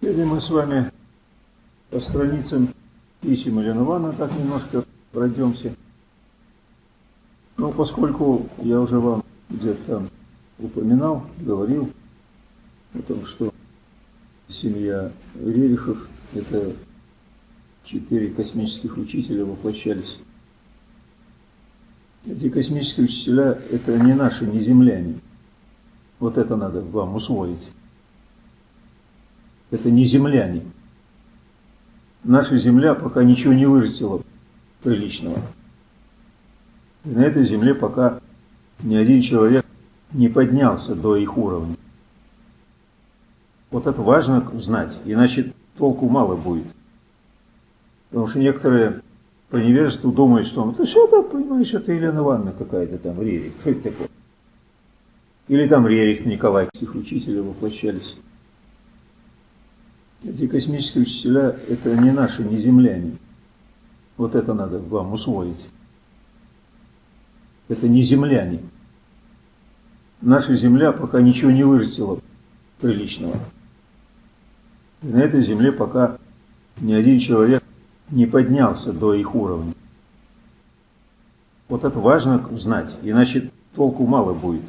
Сегодня мы с вами по страницам писем Елены Ивановны так немножко пройдемся. Но поскольку я уже вам где-то упоминал, говорил о том, что семья Рерихов – это четыре космических учителя воплощались. Эти космические учителя – это не наши, не земляне. Вот это надо вам усвоить. Это не земляне. Наша земля пока ничего не вырастила приличного. И на этой земле пока ни один человек не поднялся до их уровня. Вот это важно знать, иначе толку мало будет. Потому что некоторые по невежеству думают, что ну, что это, понимаешь, это Елена Ивановна какая-то там, Рерих, что это такое? Или там Рерих Николаевских учителей воплощались. Эти космические учителя – это не наши, не земляне. Вот это надо вам усвоить. Это не земляне. Наша земля пока ничего не вырастила приличного. И на этой земле пока ни один человек не поднялся до их уровня. Вот это важно знать, иначе толку мало будет.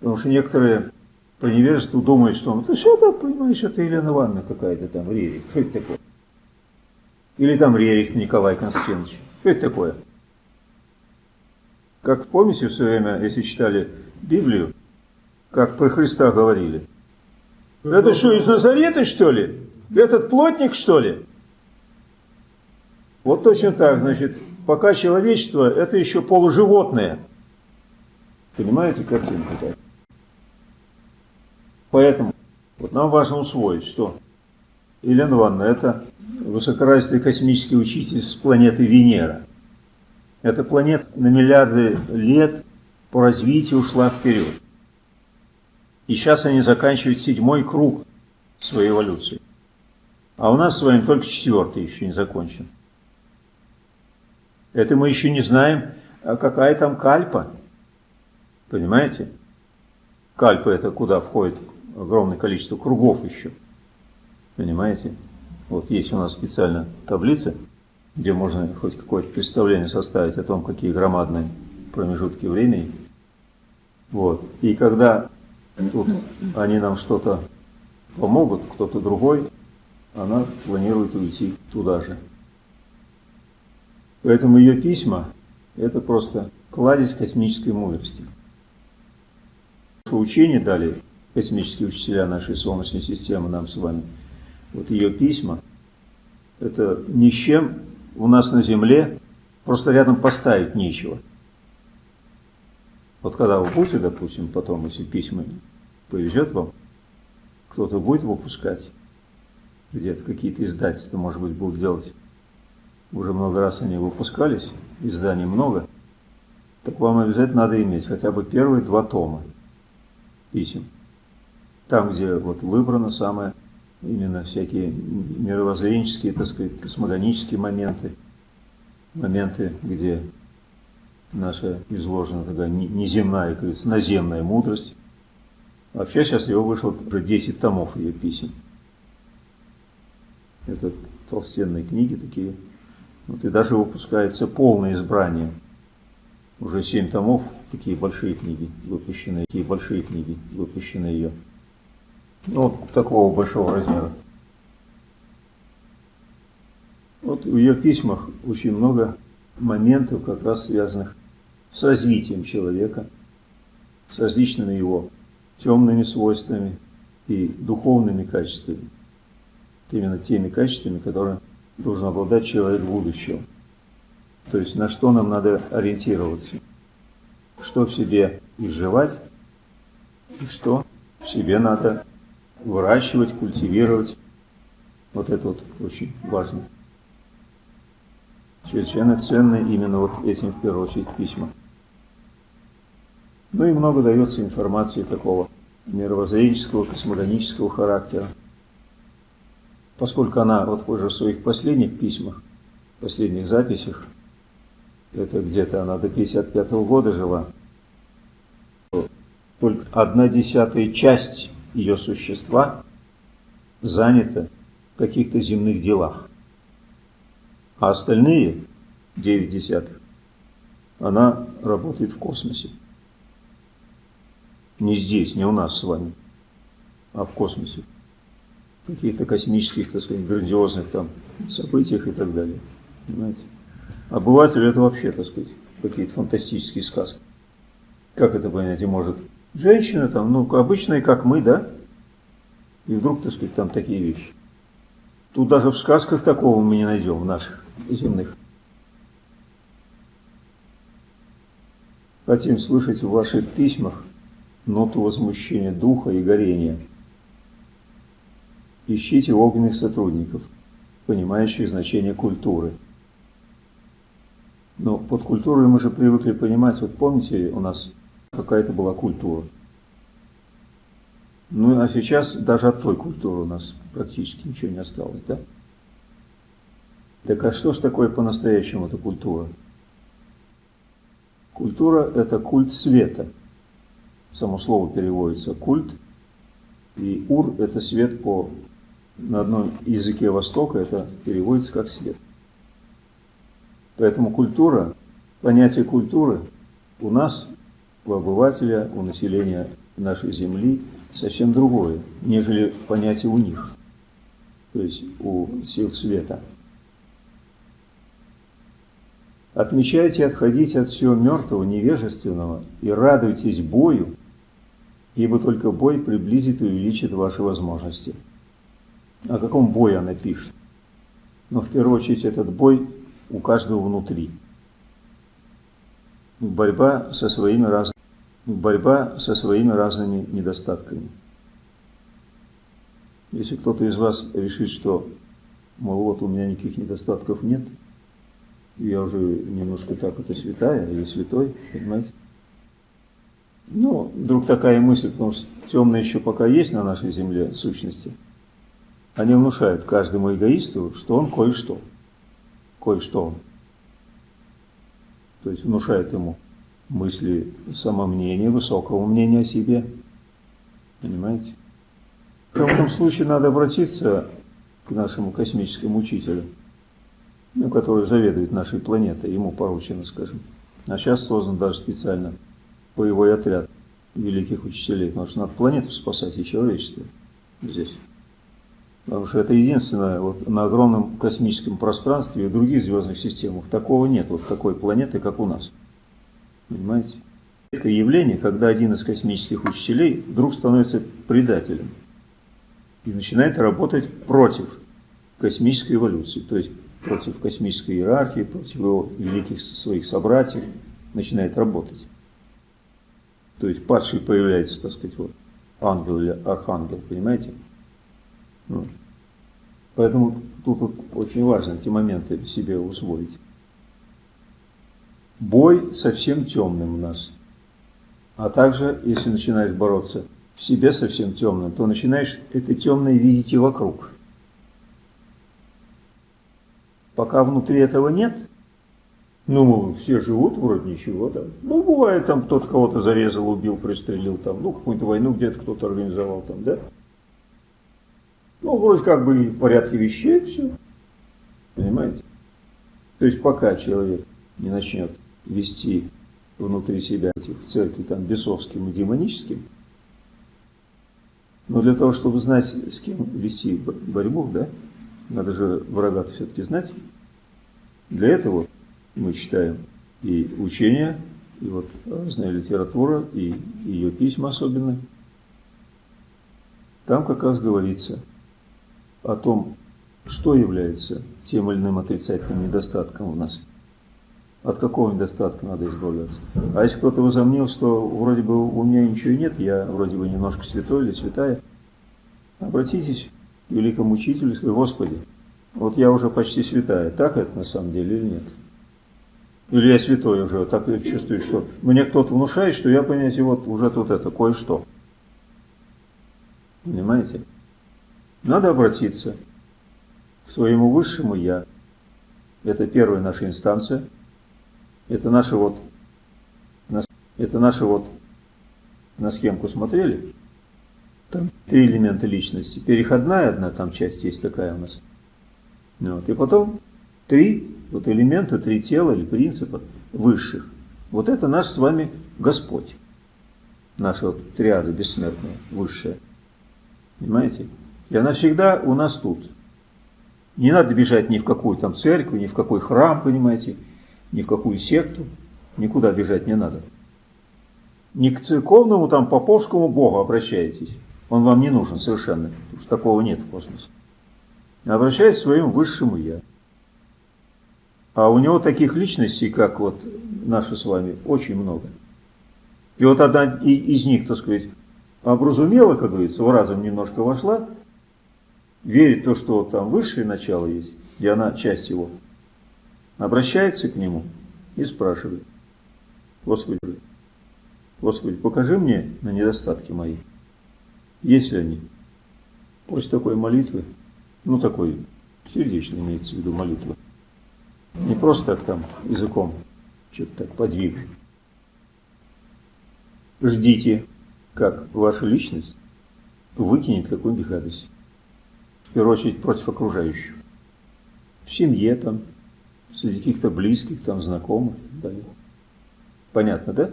Потому что некоторые по невежеству думают, что ну, ты что это, понимаешь, это Елена Ивановна какая-то там, Рерих, что это такое? Или там Рерих Николай Константинович, что это такое? Как помните в свое время, если читали Библию, как про Христа говорили? Это что, из Назарета, что ли? Этот плотник, что ли? Вот точно так, значит, пока человечество – это еще полуживотное. Понимаете картинку? Поэтому вот нам важно усвоить, что Елена Ивановна – это высокоразвитый космический учитель с планеты Венера. Эта планета на миллиарды лет по развитию ушла вперед. И сейчас они заканчивают седьмой круг своей эволюции. А у нас с вами только четвертый еще не закончен. Это мы еще не знаем, а какая там кальпа. Понимаете? Кальпа это куда входит огромное количество кругов еще. Понимаете? Вот есть у нас специально таблица, где можно хоть какое-то представление составить о том, какие громадные промежутки времени. Вот. И когда тут они нам что-то помогут, кто-то другой, она планирует уйти туда же. Поэтому ее письма – это просто кладезь космической мудрости. Учение дали космические учителя нашей Солнечной системы нам с вами. Вот ее письма – это ни с чем у нас на Земле просто рядом поставить нечего. Вот когда вы будете, допустим, потом, если письма повезет вам, кто-то будет выпускать, где-то какие-то издательства, может быть, будут делать уже много раз они выпускались, изданий много, так вам обязательно надо иметь хотя бы первые два тома писем. Там, где вот выбрано самое, именно всякие мировоззренческие, так сказать, космогонические моменты, моменты, где наша изложена такая неземная, как говорится, наземная мудрость. Вообще сейчас его вышло уже 10 томов ее писем. Это толстенные книги такие, вот и даже выпускается полное избрание. Уже семь томов, такие большие книги выпущены, такие большие книги выпущены ее. Ну, такого большого размера. Вот в ее письмах очень много моментов, как раз связанных с развитием человека, с различными его темными свойствами и духовными качествами. Именно теми качествами, которые должен обладать человек будущего. То есть на что нам надо ориентироваться, что в себе изживать и что в себе надо выращивать, культивировать. Вот это вот очень важно. Чрезвычайно ценно именно вот этим в первую очередь письма. Ну и много дается информации такого мировоззренческого, космогонического характера поскольку она вот уже в своих последних письмах, последних записях, это где-то она до 55 -го года жила, только одна десятая часть ее существа занята в каких-то земных делах. А остальные, 9 десятых, она работает в космосе. Не здесь, не у нас с вами, а в космосе. В каких-то космических, так сказать, грандиозных там событиях и так далее. Понимаете? Обыватель это вообще, так сказать, какие-то фантастические сказки. Как это понять может? Женщина там, ну, обычная, как мы, да? И вдруг, так сказать, там такие вещи. Тут даже в сказках такого мы не найдем, в наших земных. Хотим слышать в ваших письмах ноту возмущения духа и горения. Ищите огненных сотрудников, понимающих значение культуры. Но под культурой мы же привыкли понимать, вот помните, у нас какая-то была культура. Ну а сейчас даже от той культуры у нас практически ничего не осталось, да? Так а что ж такое по-настоящему эта культура? Культура – это культ света. Само слово переводится культ, и ур – это свет по на одном языке Востока, это переводится как свет. Поэтому культура, понятие культуры у нас, у обывателя, у населения нашей земли совсем другое, нежели понятие у них, то есть у сил света. Отмечайте отходите от всего мертвого, невежественного и радуйтесь бою, ибо только бой приблизит и увеличит ваши возможности. О каком бое она пишет? Но в первую очередь этот бой у каждого внутри. Борьба со своими, раз... Борьба со своими разными недостатками. Если кто-то из вас решит, что, мол, вот у меня никаких недостатков нет, я уже немножко так, это святая или святой, понимаете? Ну, вдруг такая мысль, потому что темные еще пока есть на нашей земле сущности, они внушают каждому эгоисту, что он кое-что. Кое-что он. То есть внушают ему мысли самомнения, высокого мнения о себе. Понимаете? В этом случае надо обратиться к нашему космическому учителю – ну, который заведует нашей планетой, ему поручено, скажем. А сейчас создан даже специально боевой отряд великих учителей, потому что надо планету спасать и человечество здесь. Потому что это единственное, вот на огромном космическом пространстве и других звездных системах такого нет, вот такой планеты, как у нас. Понимаете? Это явление, когда один из космических учителей вдруг становится предателем и начинает работать против космической эволюции. То есть против космической иерархии, против его великих своих собратьев, начинает работать. То есть падший появляется, так сказать, вот, ангел или архангел, понимаете? Ну, поэтому тут, тут очень важно эти моменты себе усвоить. Бой совсем темным у нас. А также, если начинаешь бороться в себе совсем темным, то начинаешь это темное видеть и вокруг. Пока внутри этого нет, ну, все живут, вроде ничего, да. Ну, бывает, там кто-то кого-то зарезал, убил, пристрелил, там, ну, какую-то войну где-то кто-то организовал, там, да. Ну, вроде как бы в порядке вещей все. Понимаете? То есть пока человек не начнет вести внутри себя этих церкви там бесовским и демоническим, но для того, чтобы знать, с кем вести борьбу, да, надо же врага все-таки знать. Для этого мы читаем и учения, и вот разная литература, и ее письма особенно. Там как раз говорится о том, что является тем или иным отрицательным недостатком у нас. От какого недостатка надо избавляться? А если кто-то возомнил, что вроде бы у меня ничего нет, я вроде бы немножко святой или святая, обратитесь великому учителю и сказать, Господи, вот я уже почти святая, так это на самом деле или нет? Или я святой уже, так я чувствую, что мне кто-то внушает, что я, понимаете, вот уже тут это, кое-что. Понимаете? Надо обратиться к своему высшему Я. Это первая наша инстанция. Это наша вот, это наша вот, на схемку смотрели? Там три элемента личности. Переходная одна там часть есть такая у нас. Вот. И потом три вот элемента, три тела или принципа высших. Вот это наш с вами Господь. Наша вот триада бессмертная, высшая. Понимаете? И она всегда у нас тут. Не надо бежать ни в какую там церковь, ни в какой храм, понимаете, ни в какую секту. Никуда бежать не надо. Не к церковному там поповскому богу обращаетесь. Он вам не нужен совершенно, потому что такого нет в космосе. Обращайтесь к своему высшему Я. А у него таких личностей, как вот наши с вами, очень много. И вот одна из них, так сказать, образумела, как говорится, в разум немножко вошла, верит в то, что там высшее начало есть, и она часть его, обращается к нему и спрашивает, Господи, Господи, покажи мне на недостатки мои, есть ли они. После такой молитвы, ну такой сердечной имеется в виду молитва, не просто так там языком что-то так подвигать. Ждите, как ваша личность выкинет какую-нибудь гадость. В первую очередь против окружающих. В семье там, среди каких-то близких, там, знакомых и так далее. Понятно, да?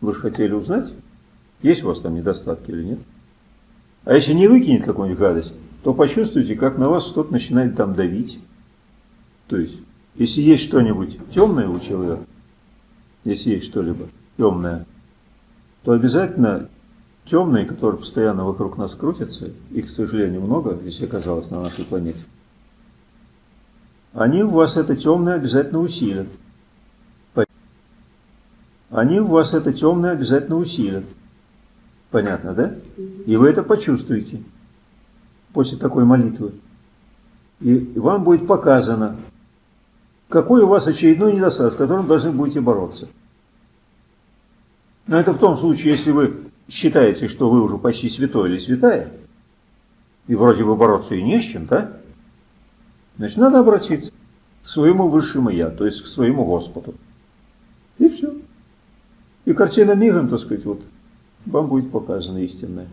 Вы же хотели узнать, есть у вас там недостатки или нет? А если не выкинет какую-нибудь гадость, то почувствуйте, как на вас что-то начинает там давить. То есть, если есть что-нибудь темное у человека, если есть что-либо темное, то обязательно темные, которые постоянно вокруг нас крутятся, их, к сожалению, много здесь оказалось на нашей планете, они у вас это темное обязательно усилят. Они у вас это темное обязательно усилят. Понятно, да? И вы это почувствуете после такой молитвы. И вам будет показано, какой у вас очередной недостаток, с которым должны будете бороться. Но это в том случае, если вы считаете, что вы уже почти святой или святая, и вроде бы бороться и не с чем, да? Значит, надо обратиться к своему высшему Я, то есть к своему Господу. И все. И картина мигом, так сказать, вот вам будет показана истинная.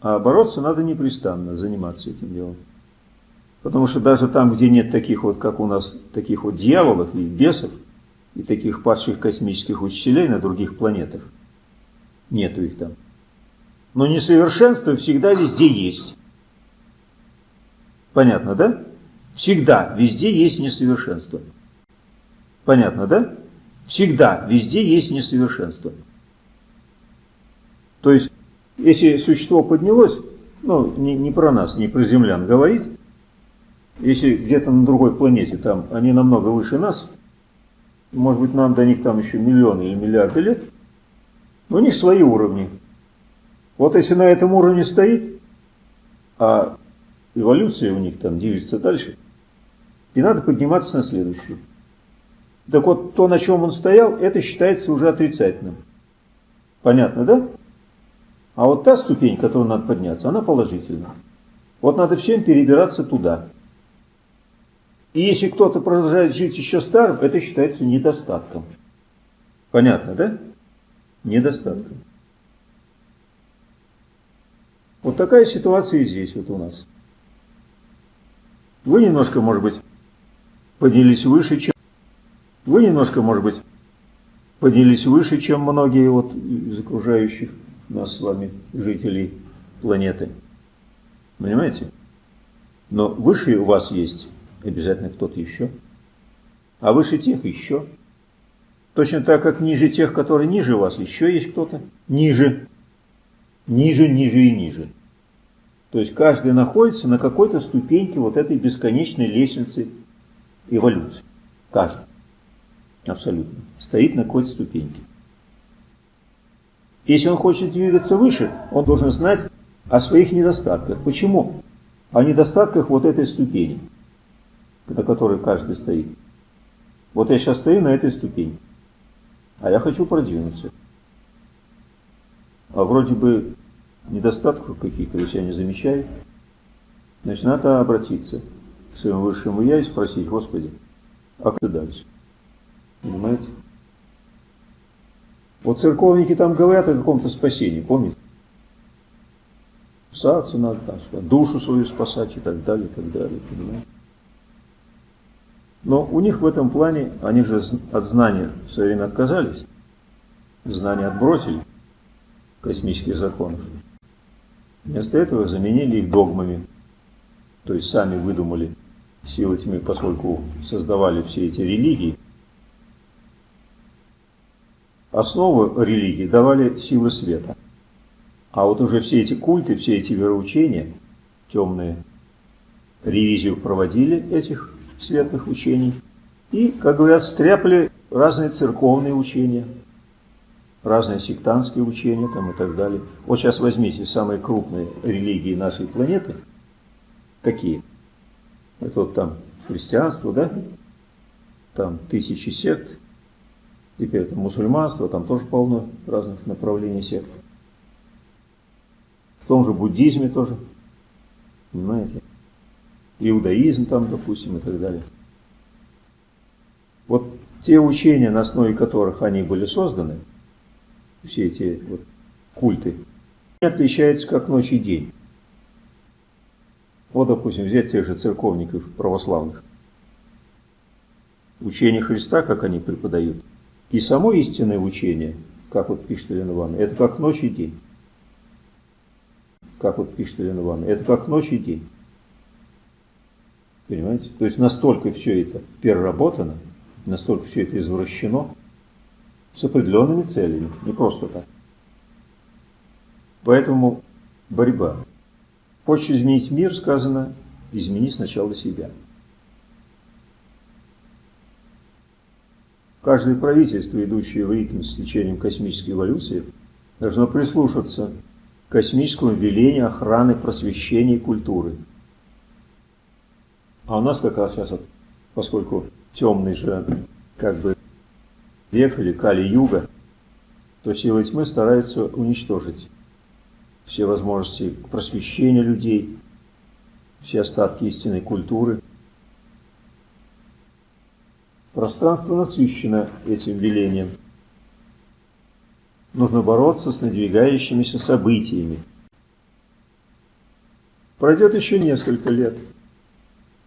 А бороться надо непрестанно, заниматься этим делом. Потому что даже там, где нет таких вот, как у нас, таких вот дьяволов и бесов, и таких падших космических учителей на других планетах, нету их там. Но несовершенство всегда везде есть. Понятно, да? Всегда везде есть несовершенство. Понятно, да? Всегда везде есть несовершенство. То есть, если существо поднялось, ну, не, не про нас, не про землян говорить, если где-то на другой планете, там они намного выше нас, может быть, нам до них там еще миллионы или миллиарды лет, но у них свои уровни. Вот если на этом уровне стоит, а эволюция у них там движется дальше, и надо подниматься на следующую. Так вот, то, на чем он стоял, это считается уже отрицательным. Понятно, да? А вот та ступень, которую надо подняться, она положительная. Вот надо всем перебираться туда. И если кто-то продолжает жить еще старым, это считается недостатком. Понятно, да? Недостатком. Вот такая ситуация и здесь вот у нас. Вы немножко, может быть, поднялись выше, чем... Вы немножко, может быть, поднялись выше, чем многие вот из окружающих нас с вами жителей планеты. Понимаете? Но выше у вас есть обязательно кто-то еще. А выше тех еще. Точно так, как ниже тех, которые ниже вас, еще есть кто-то. Ниже. Ниже, ниже и ниже. То есть каждый находится на какой-то ступеньке вот этой бесконечной лестницы эволюции. Каждый. Абсолютно. Стоит на какой-то ступеньке. Если он хочет двигаться выше, он должен знать о своих недостатках. Почему? О недостатках вот этой ступени на которой каждый стоит. Вот я сейчас стою на этой ступени, а я хочу продвинуться. А вроде бы недостатков каких-то я не замечаю. Значит, надо обратиться к своему высшему Я и спросить, Господи, а кто дальше? Понимаете? Вот церковники там говорят о каком-то спасении, помните? Спасаться надо, там, душу свою спасать и так далее, и так далее, понимаете? Но у них в этом плане, они же от знания в свое время отказались, знания отбросили космических законов. Вместо этого заменили их догмами, то есть сами выдумали силы тьмы, поскольку создавали все эти религии. Основу религии давали силы света. А вот уже все эти культы, все эти вероучения, темные, ревизию проводили этих светлых учений и, как говорят, стряпали разные церковные учения, разные сектантские учения там и так далее. Вот сейчас возьмите самые крупные религии нашей планеты. Какие? Это вот там христианство, да? Там тысячи сект. Теперь это мусульманство, там тоже полно разных направлений сект. В том же буддизме тоже. Понимаете? Иудаизм там, допустим, и так далее. Вот те учения, на основе которых они были созданы, все эти вот культы, отличаются как ночь и день. Вот, допустим, взять тех же церковников православных. Учение Христа, как они преподают, и само истинное учение, как вот пишет Елена Ивановна, это как ночь и день. Как вот пишет Елена Ивановна, это как ночь и день. Понимаете? То есть настолько все это переработано, настолько все это извращено, с определенными целями, не просто так. Поэтому борьба. Хочешь изменить мир, сказано, измени сначала себя. Каждое правительство, идущее в ритм с течением космической эволюции, должно прислушаться к космическому велению охраны просвещения и культуры. А у нас как раз сейчас, вот, поскольку темный же как бы век или Кали-Юга, то силы тьмы стараются уничтожить все возможности просвещения людей, все остатки истинной культуры. Пространство насыщено этим велением. Нужно бороться с надвигающимися событиями. Пройдет еще несколько лет.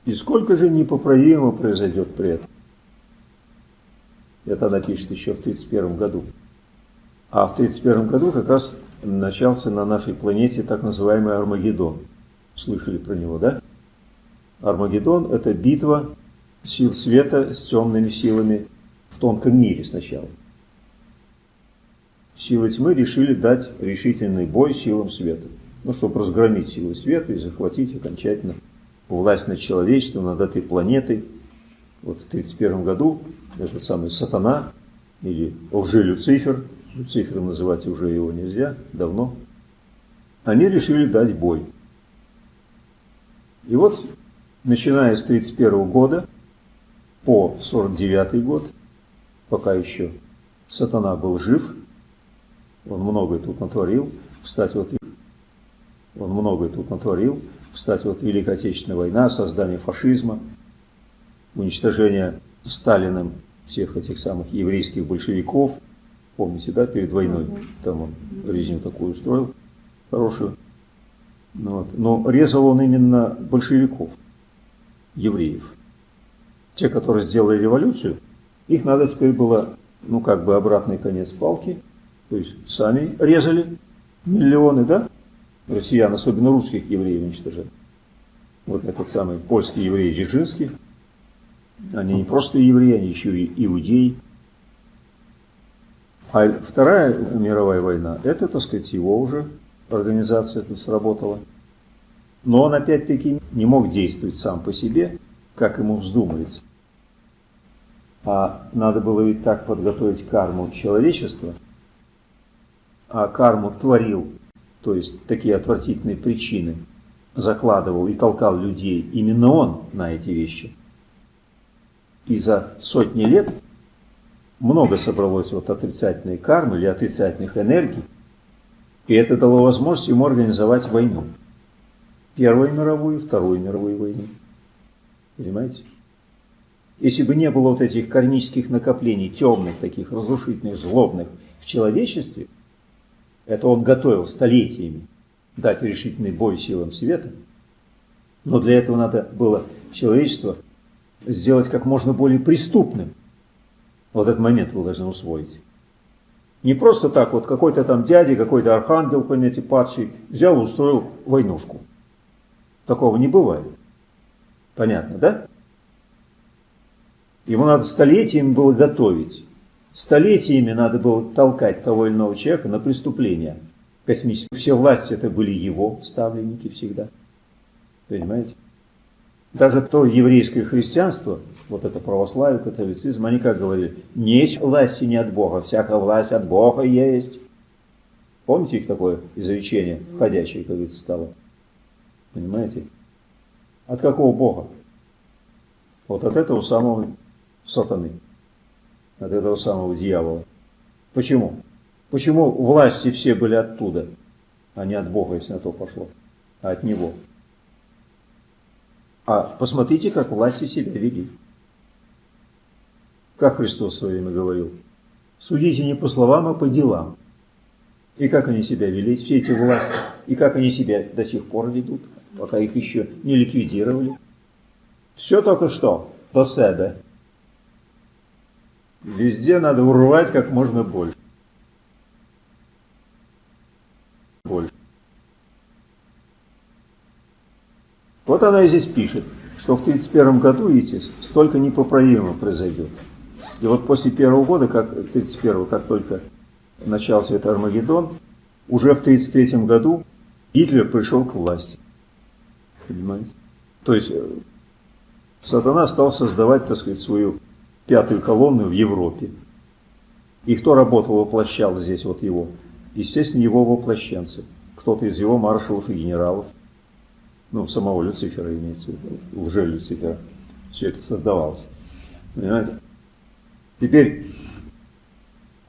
И сколько же непоправимо произойдет при этом? Это она пишет еще в 1931 году. А в 1931 году как раз начался на нашей планете так называемый Армагеддон. Слышали про него, да? Армагеддон – это битва сил света с темными силами в тонком мире сначала. Силы тьмы решили дать решительный бой силам света. Ну, чтобы разгромить силы света и захватить окончательно власть над человечеством, над этой планетой. Вот в 1931 году этот самый сатана или лжи-люцифер – Люцифером называть уже его нельзя, давно, они решили дать бой. И вот, начиная с 1931 года по 49 год, пока еще сатана был жив, он многое тут натворил, кстати, вот он многое тут натворил, кстати, вот Великая Отечественная война, создание фашизма, уничтожение Сталиным всех этих самых еврейских большевиков – Помните, да, перед войной там он резню такую устроил, хорошую. Ну, вот. Но резал он именно большевиков, евреев. Те, которые сделали революцию, их надо теперь было, ну как бы обратный конец палки, то есть сами резали миллионы, да, россиян, особенно русских евреев уничтожали. Вот этот самый польский еврей Дзержинский, они не просто евреи, они еще и иудеи. А Вторая мировая война, это, так сказать, его уже организация тут сработала. Но он опять-таки не мог действовать сам по себе, как ему вздумается. А надо было ведь так подготовить карму человечества, а карму творил, то есть такие отвратительные причины, закладывал и толкал людей именно он на эти вещи. И за сотни лет много собралось вот отрицательной кармы или отрицательных энергий, и это дало возможность ему организовать войну. Первую мировую, Вторую мировую войну. Понимаете? Если бы не было вот этих кармических накоплений, темных, таких разрушительных, злобных, в человечестве, это он готовил столетиями дать решительный бой силам света, но для этого надо было человечество сделать как можно более преступным. Вот этот момент вы должны усвоить. Не просто так вот какой-то там дядя, какой-то архангел, понимаете, падший, взял и устроил войнушку. Такого не бывает. Понятно, да? Ему надо столетиями было готовить. Столетиями надо было толкать того или иного человека на преступление космическое. Все власти это были его ставленники всегда. Понимаете? Даже то еврейское христианство, вот это православие, католицизм, они как говорили, есть власти не от Бога, всякая власть от Бога есть. Помните их такое изречение, входящее, как говорится, стало? Понимаете? От какого Бога? Вот от этого самого сатаны, от этого самого дьявола. Почему? Почему власти все были оттуда, а не от Бога, если на то пошло, а от Него? А посмотрите, как власти себя вели. Как Христос в свое время говорил, судите не по словам, а по делам. И как они себя вели, все эти власти, и как они себя до сих пор ведут, пока их еще не ликвидировали. Все только что до себя. Везде надо урвать как можно больше. Больше. Вот она и здесь пишет, что в 1931 году, видите, столько непоправимо произойдет. И вот после первого года, как 31 как только начался этот Армагеддон, уже в 1933 году Гитлер пришел к власти. Понимаете? То есть э, сатана стал создавать, так сказать, свою пятую колонну в Европе. И кто работал, воплощал здесь вот его? Естественно, его воплощенцы. Кто-то из его маршалов и генералов ну, самого Люцифера имеется в виду, лже Люцифера, все это создавалось. Понимаете? Теперь,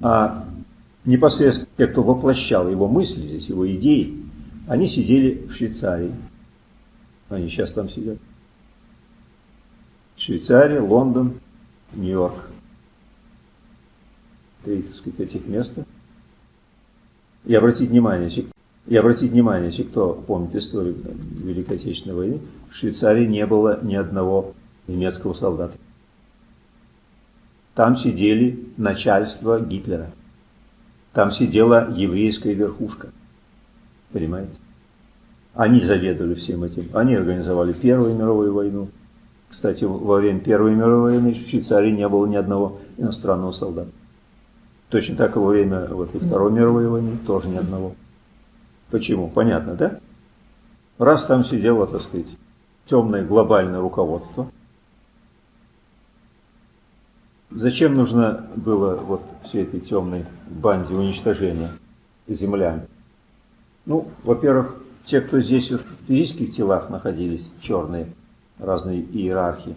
а непосредственно те, кто воплощал его мысли здесь, его идеи, они сидели в Швейцарии. Они сейчас там сидят. Швейцария, Лондон, Нью-Йорк. Три, так сказать, этих места. И обратить внимание, и обратить внимание, если кто помнит историю Великой Отечественной войны, в Швейцарии не было ни одного немецкого солдата. Там сидели начальство Гитлера. Там сидела еврейская верхушка. Понимаете? Они заведовали всем этим. Они организовали Первую мировую войну. Кстати, во время Первой мировой войны в Швейцарии не было ни одного иностранного солдата. Точно так и во время вот, и Второй мировой войны тоже ни одного. Почему? Понятно, да? Раз там сидело, так сказать, темное глобальное руководство, зачем нужно было вот всей этой темной банде уничтожения землян? Ну, во-первых, те, кто здесь в физических телах находились, черные, разные иерархии,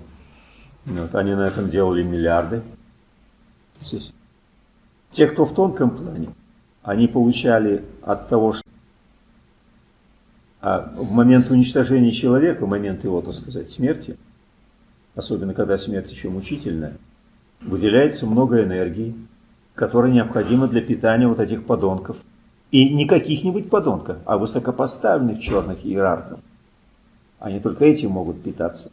вот, они на этом делали миллиарды. Те, кто в тонком плане, они получали от того, что а в момент уничтожения человека, в момент его, так сказать, смерти, особенно когда смерть еще мучительная, выделяется много энергии, которая необходима для питания вот этих подонков. И не каких-нибудь подонков, а высокопоставленных черных иерархов. Они только этим могут питаться.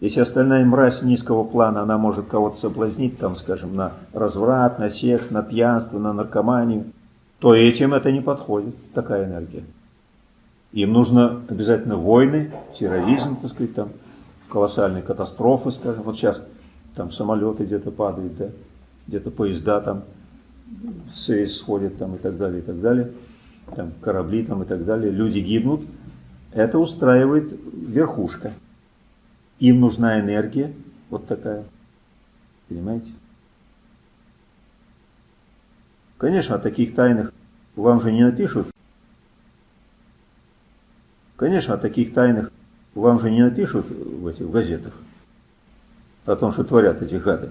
Если остальная мразь низкого плана, она может кого-то соблазнить, там, скажем, на разврат, на секс, на пьянство, на наркоманию, то этим это не подходит, такая энергия. Им нужно обязательно войны, терроризм, так сказать, там, колоссальные катастрофы, скажем. Вот сейчас там самолеты где-то падают, да, где-то поезда там с сходят там и так далее, и так далее. Там корабли там и так далее. Люди гибнут. Это устраивает верхушка. Им нужна энергия вот такая. Понимаете? Конечно, о таких тайнах вам же не напишут Конечно, о таких тайнах вам же не напишут в этих газетах, о том, что творят эти гады.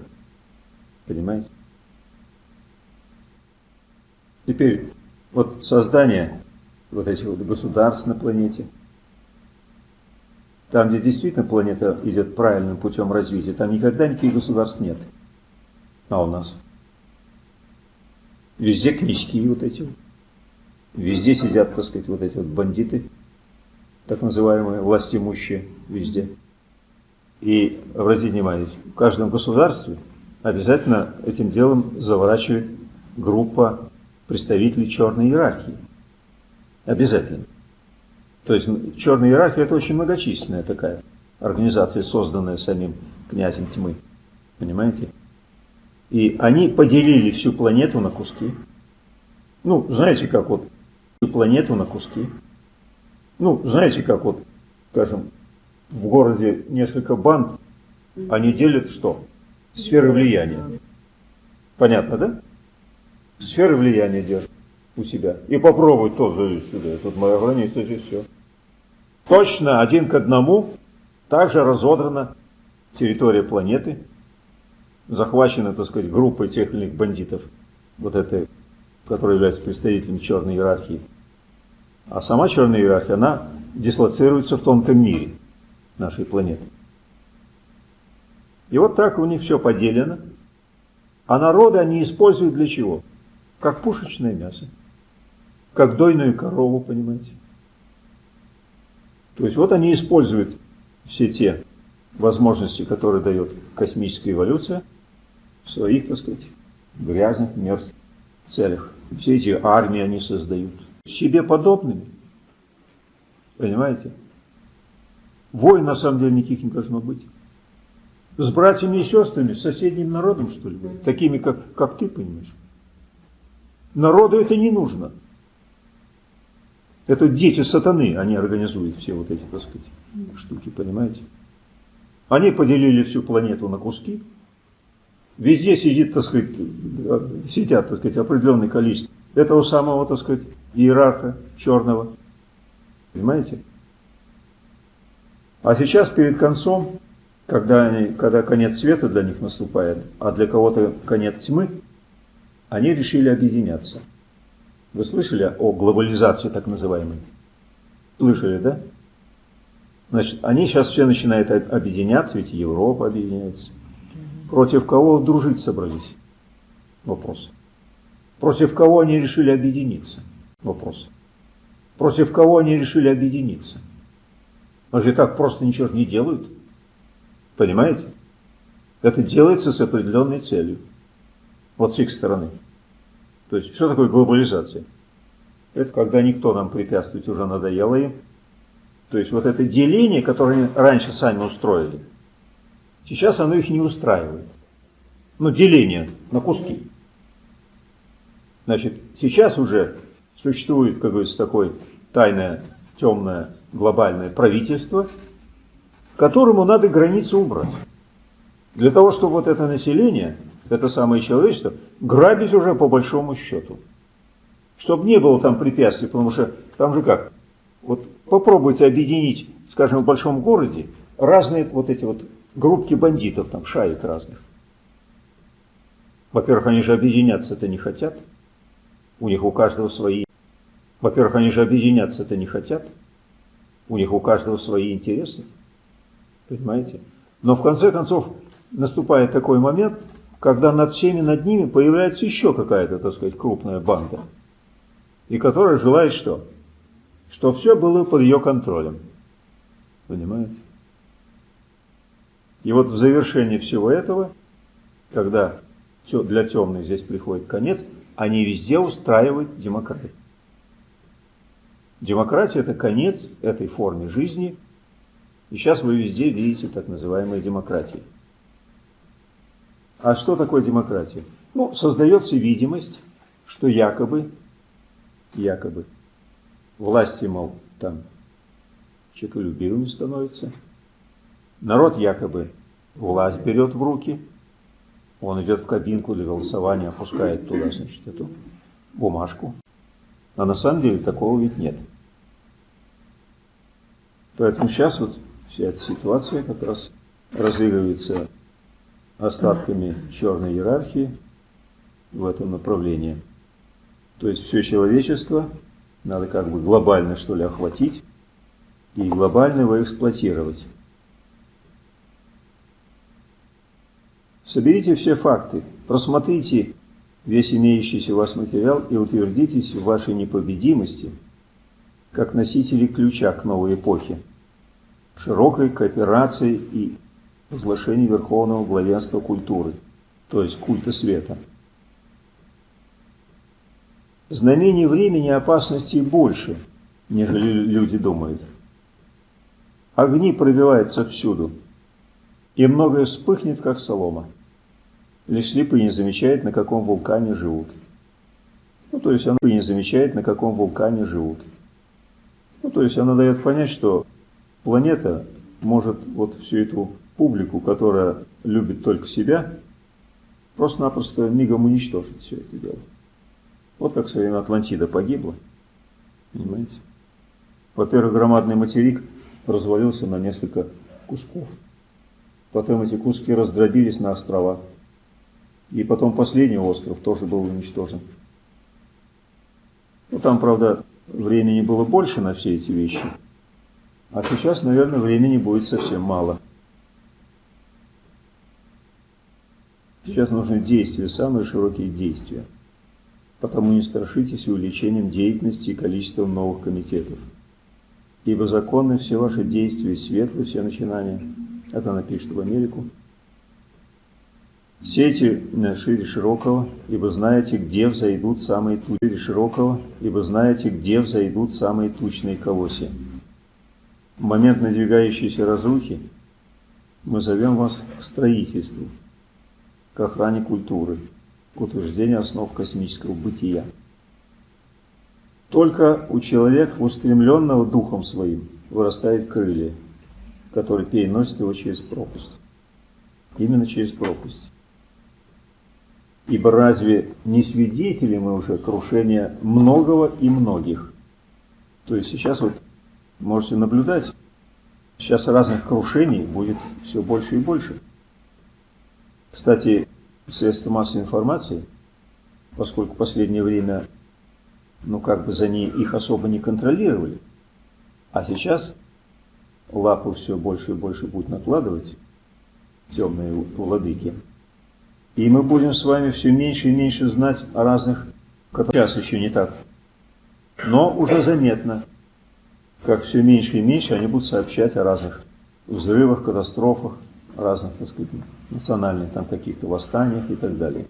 Понимаете? Теперь, вот создание вот этих вот государств на планете, там, где действительно планета идет правильным путем развития, там никогда никаких государств нет. А у нас? Везде книжки вот эти. Везде сидят, так сказать, вот эти вот бандиты, так называемые власть имущие, везде. И обратите внимание, в каждом государстве обязательно этим делом заворачивает группа представителей черной иерархии. Обязательно. То есть черная иерархия это очень многочисленная такая организация, созданная самим князем тьмы. Понимаете? И они поделили всю планету на куски. Ну, знаете, как вот всю планету на куски. Ну, знаете, как вот, скажем, в городе несколько банд, они делят что? Сферы влияния. Понятно, да? Сферы влияния держат у себя. И попробуй то залезть сюда. Тут моя граница, здесь все. Точно один к одному также разодрана территория планеты, захвачена, так сказать, группой тех или иных бандитов, вот этой, которая является представителем черной иерархии. А сама черная иерархия, она дислоцируется в тонком мире нашей планеты. И вот так у них все поделено. А народы они используют для чего? Как пушечное мясо. Как дойную корову, понимаете. То есть вот они используют все те возможности, которые дает космическая эволюция в своих, так сказать, грязных, мерзких целях. Все эти армии они создают. Себе подобными. Понимаете? Войн на самом деле никаких не должно быть. С братьями и сестрами, с соседним народом, что ли, такими, как, как ты, понимаешь. Народу это не нужно. Это дети сатаны, они организуют все вот эти, так сказать, штуки, понимаете? Они поделили всю планету на куски. Везде сидит, так сказать, сидят, так сказать, определенное количество этого самого, так сказать, иерарха черного. Понимаете? А сейчас перед концом, когда, они, когда конец света для них наступает, а для кого-то конец тьмы, они решили объединяться. Вы слышали о глобализации так называемой? Слышали, да? Значит, они сейчас все начинают объединяться, ведь Европа объединяется. Против кого дружить собрались? Вопрос. Против кого они решили объединиться? Вопрос. Против кого они решили объединиться? Они же так просто ничего же не делают. Понимаете? Это делается с определенной целью. Вот с их стороны. То есть, что такое глобализация? Это когда никто нам препятствовать уже надоело им. То есть, вот это деление, которое раньше сами устроили, сейчас оно их не устраивает. Ну, деление на куски. Значит, сейчас уже существует, как говорится, такое тайное, темное, глобальное правительство, которому надо границу убрать. Для того, чтобы вот это население это самое человечество, грабить уже по большому счету. Чтобы не было там препятствий, потому что там же как? Вот попробуйте объединить, скажем, в большом городе разные вот эти вот группки бандитов, там шаек разных. Во-первых, они же объединяться-то не хотят. У них у каждого свои. Во-первых, они же объединяться-то не хотят. У них у каждого свои интересы. Понимаете? Но в конце концов наступает такой момент, когда над всеми над ними появляется еще какая-то, так сказать, крупная банда, и которая желает что? Что все было под ее контролем. Понимаете? И вот в завершении всего этого, когда для темных здесь приходит конец, они везде устраивают демократию. Демократия – это конец этой форме жизни, и сейчас вы везде видите так называемые демократии. А что такое демократия? Ну, создается видимость, что якобы, якобы, власти, мол, там человеколюбивыми становится. Народ якобы власть берет в руки, он идет в кабинку для голосования, опускает туда, значит, эту бумажку. А на самом деле такого ведь нет. Поэтому сейчас вот вся эта ситуация как раз разыгрывается остатками черной иерархии в этом направлении. То есть все человечество надо как бы глобально что ли охватить и глобально его эксплуатировать. Соберите все факты, просмотрите весь имеющийся у вас материал и утвердитесь в вашей непобедимости, как носители ключа к новой эпохе, широкой кооперации и возглашении верховного главенства культуры, то есть культа света. Знамений времени опасностей больше, нежели люди думают. Огни пробиваются всюду, и многое вспыхнет, как солома. Лишь слепые не замечают, на каком вулкане живут. Ну, то есть она не замечает, на каком вулкане живут. Ну, то есть она дает понять, что планета может вот всю эту публику, которая любит только себя, просто-напросто мигом уничтожить все это дело. Вот как в свое время Атлантида погибла. Понимаете? Во-первых, громадный материк развалился на несколько кусков. Потом эти куски раздробились на острова. И потом последний остров тоже был уничтожен. Ну, там, правда, времени было больше на все эти вещи. А сейчас, наверное, времени будет совсем мало. Сейчас нужны действия, самые широкие действия. Потому не страшитесь увеличением деятельности и количеством новых комитетов. Ибо законны все ваши действия, светлые все начинания. Это она пишет в Америку. Сети шире широкого, ибо знаете, где взойдут самые тучные широкого, ибо знаете, где взойдут самые тучные колосья. В момент надвигающейся разрухи мы зовем вас к строительству, к охране культуры, к утверждению основ космического бытия. Только у человека, устремленного духом своим, вырастает крылья, которые переносят его через пропасть. Именно через пропасть. Ибо разве не свидетели мы уже крушения многого и многих? То есть сейчас вот можете наблюдать, сейчас разных крушений будет все больше и больше. Кстати, средства массовой информации, поскольку в последнее время, ну как бы за ней их особо не контролировали, а сейчас лапу все больше и больше будут накладывать темные владыки. И мы будем с вами все меньше и меньше знать о разных, сейчас еще не так, но уже заметно, как все меньше и меньше они будут сообщать о разных взрывах, катастрофах, разных, так сказать, национальных там каких-то восстаниях и так далее.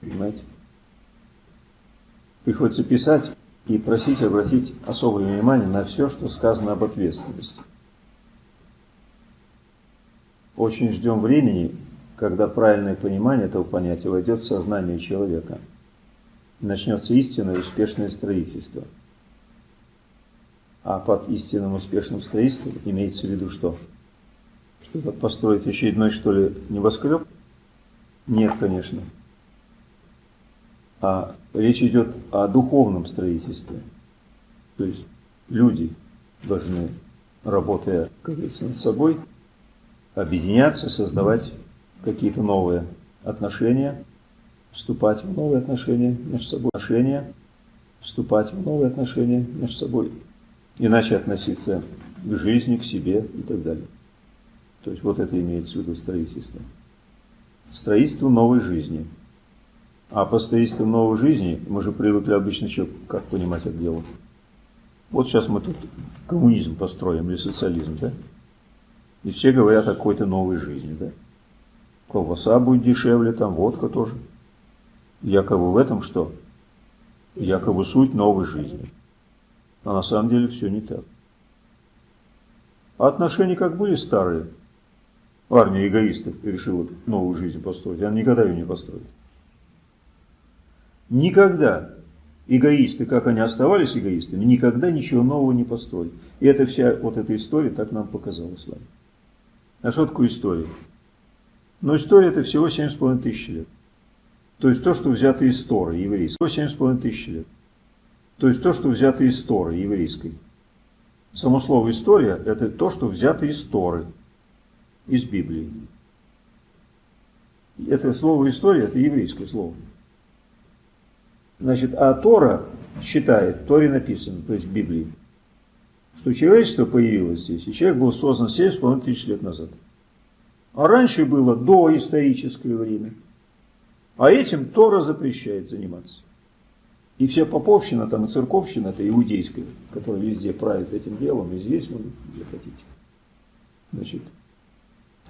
Понимаете? Приходится писать и просить обратить особое внимание на все, что сказано об ответственности. Очень ждем времени, когда правильное понимание этого понятия войдет в сознание человека. Начнется истинное успешное строительство. А под истинным успешным строительством имеется в виду что? Что-то построить очередной, что ли, небоскреб? Нет, конечно. А речь идет о духовном строительстве. То есть люди должны, работая, как говорится, над собой, объединяться, создавать какие-то новые отношения, вступать в новые отношения между собой, отношения, вступать в новые отношения между собой, иначе относиться к жизни, к себе и так далее. То есть вот это имеется в виду строительство. Строительство новой жизни. А по строительству новой жизни мы же привыкли обычно что, как понимать это дело. Вот сейчас мы тут коммунизм построим или социализм, да? И все говорят о какой-то новой жизни, да? Колбаса будет дешевле, там водка тоже. Якобы в этом что? Якобы суть новой жизни. А на самом деле все не так. А отношения как были старые, армия эгоистов решила новую жизнь построить, она никогда ее не построит. Никогда эгоисты, как они оставались эгоистами, никогда ничего нового не построили. И это вся вот эта история так нам показала с вами. А что такое история? Но история это всего 7,5 тысяч лет. То есть то, что взято из Торы еврейской. 7,5 тысяч лет. То есть то, что взято из Торы еврейской. Само слово история это то, что взято из Торы из Библии. Это слово история, это еврейское слово. Значит, а Тора считает, Торе написано, то есть в Библии, что человечество появилось здесь, и человек был создан 7,5 тысяч лет назад. А раньше было доисторическое время. А этим Тора запрещает заниматься. И вся поповщина там и церковщина, это иудейская, которая везде правит этим делом, и здесь, ну, где хотите. Значит,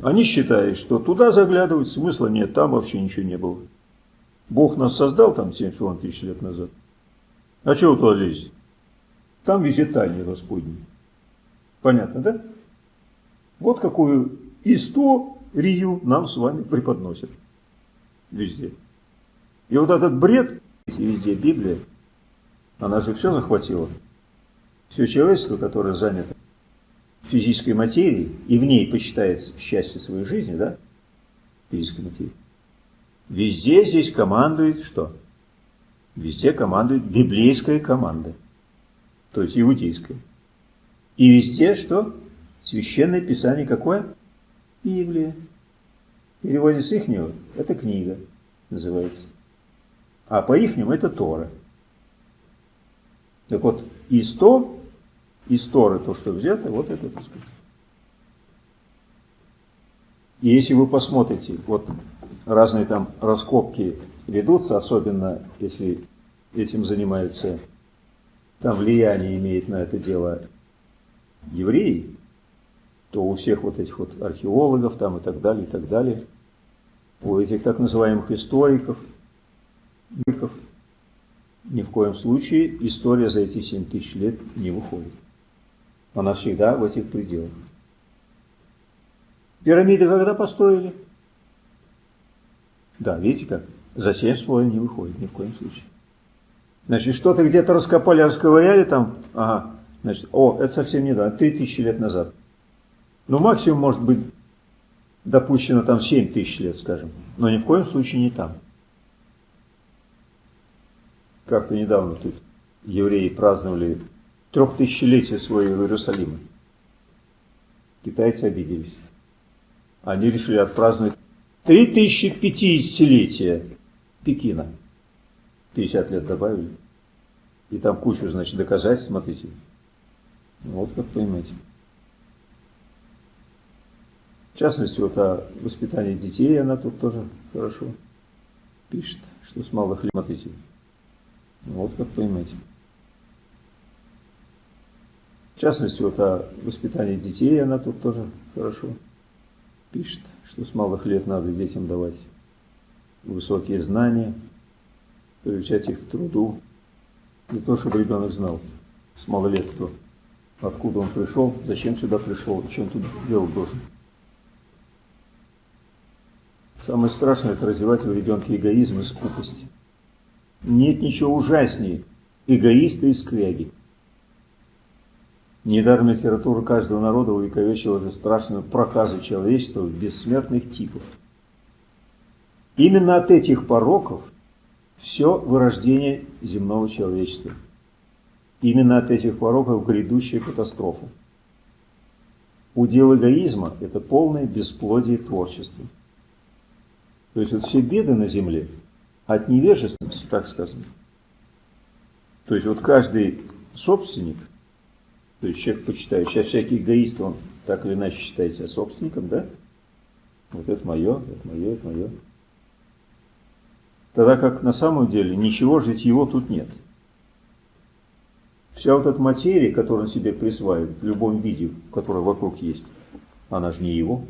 они считают, что туда заглядывать смысла нет, там вообще ничего не было. Бог нас создал там 70 тысяч лет назад. А чего туда лезть? Там везде тайны Господни. Понятно, да? Вот какую историю нам с вами преподносят. Везде. И вот этот бред, везде Библия, она же все захватила. Все человечество, которое занято физической материей и в ней почитает счастье своей жизни, да, физической материи, везде здесь командует что? Везде командует библейская команда, то есть иудейская. И везде что? Священное Писание какое? Библия. В переводе с ихнего это книга называется. А по ихнему это Тора. Так вот, из то, из Торы то, что взято, вот это, так сказать. И если вы посмотрите, вот разные там раскопки ведутся, особенно если этим занимается, там влияние имеет на это дело евреи, то у всех вот этих вот археологов там и так далее, и так далее, у этих так называемых историков, ни в коем случае история за эти 7 тысяч лет не выходит. Она всегда в этих пределах. Пирамиды когда построили? Да, видите как? За 7 слоев не выходит ни в коем случае. Значит, что-то где-то раскопали, расковыряли там, ага, значит, о, это совсем недавно, 3000 лет назад. Ну, максимум может быть допущено там 7 тысяч лет, скажем, но ни в коем случае не там. Как-то недавно тут евреи праздновали трехтысячелетие своего Иерусалима. Китайцы обиделись. Они решили отпраздновать 3050-летие Пекина. 50 лет добавили. И там кучу, значит, доказательств, смотрите. Вот как понимаете. В частности, вот о воспитании детей она тут тоже хорошо пишет, что с малых лет, смотрите. Вот как понимаете. В частности, вот о воспитании детей она тут тоже хорошо пишет, что с малых лет надо детям давать высокие знания, приучать их к труду. Не то, чтобы ребенок знал с малолетства, откуда он пришел, зачем сюда пришел, чем тут делать должен. Самое страшное – это развивать в ребенке эгоизм и скупость. Нет ничего ужаснее эгоиста и скряги. Недаром литература каждого народа увековечила же страшную проказу человечества в бессмертных типов. Именно от этих пороков все вырождение земного человечества. Именно от этих пороков грядущая катастрофа. Удел эгоизма – это полное бесплодие творчества. То есть вот все беды на земле от невежественности, так сказано. То есть вот каждый собственник, то есть человек почитает, сейчас всякий эгоист, он так или иначе считает себя собственником, да? Вот это мое, это мое, это мое. Тогда как на самом деле ничего житьего тут нет. Вся вот эта материя, которую он себе присваивает в любом виде, которая вокруг есть, она же не его.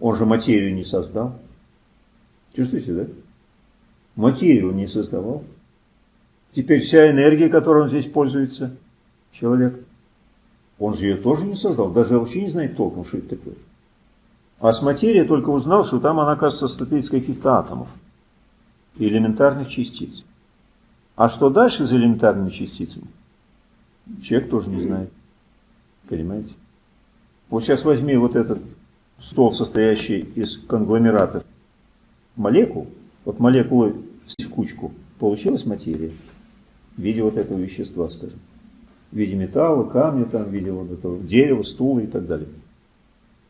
Он же материю не создал. Чувствуете, да? Материю он не создавал. Теперь вся энергия, которой он здесь пользуется, человек, он же ее тоже не создал, даже вообще не знает толком, что это такое. А с материей только узнал, что там она, кажется, состоит из каких-то атомов и элементарных частиц. А что дальше за элементарными частицами? Человек тоже не знает. Понимаете? Вот сейчас возьми вот этот стол, состоящий из конгломератов молекул, вот молекулы в кучку, получилась материя в виде вот этого вещества, скажем. В виде металла, камня, там, в виде вот этого дерева, стула и так далее.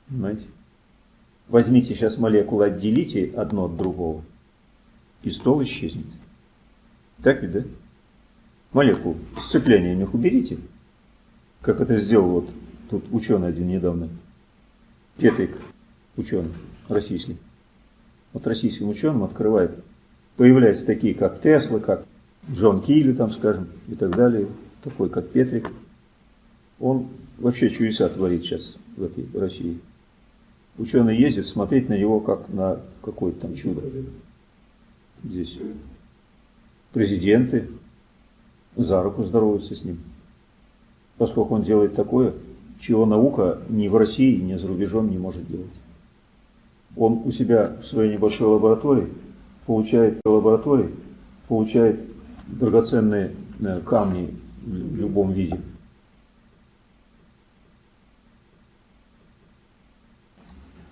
Понимаете? Возьмите сейчас молекулы, отделите одно от другого, и стол исчезнет. Так ведь, да? Молекул сцепления у них уберите, как это сделал вот тут ученый один недавно, Петрик, ученый российский вот российским ученым открывает Появляются такие, как Тесла, как Джон Килли, там, скажем, и так далее, такой, как Петрик. Он вообще чудеса творит сейчас в этой России. Ученые ездят смотреть на него как на какое-то там чудо. Здесь президенты за руку здороваются с ним. Поскольку он делает такое, чего наука ни в России, ни за рубежом не может делать. Он у себя в своей небольшой лаборатории получает лаборатории, получает драгоценные э, камни в любом виде.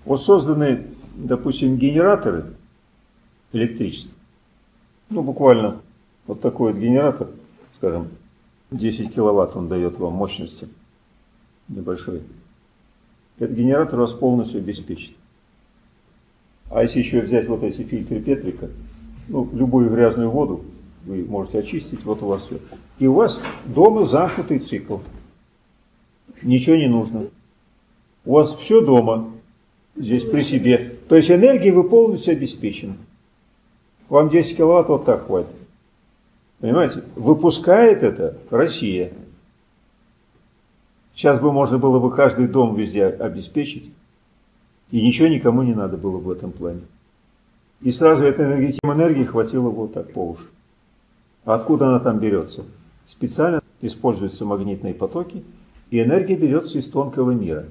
Вот созданы, допустим, генераторы электричества. Ну, буквально вот такой вот генератор, скажем, 10 киловатт он дает вам мощности небольшой. Этот генератор вас полностью обеспечит. А если еще взять вот эти фильтры Петрика, ну, любую грязную воду вы можете очистить, вот у вас все. И у вас дома замкнутый цикл. Ничего не нужно. У вас все дома, здесь при себе. То есть энергии вы полностью обеспечены. Вам 10 киловатт вот так хватит. Понимаете? Выпускает это Россия. Сейчас бы можно было бы каждый дом везде обеспечить. И ничего никому не надо было в этом плане. И сразу этой энергии, энергии хватило вот так по уши. Откуда она там берется? Специально используются магнитные потоки, и энергия берется из тонкого мира.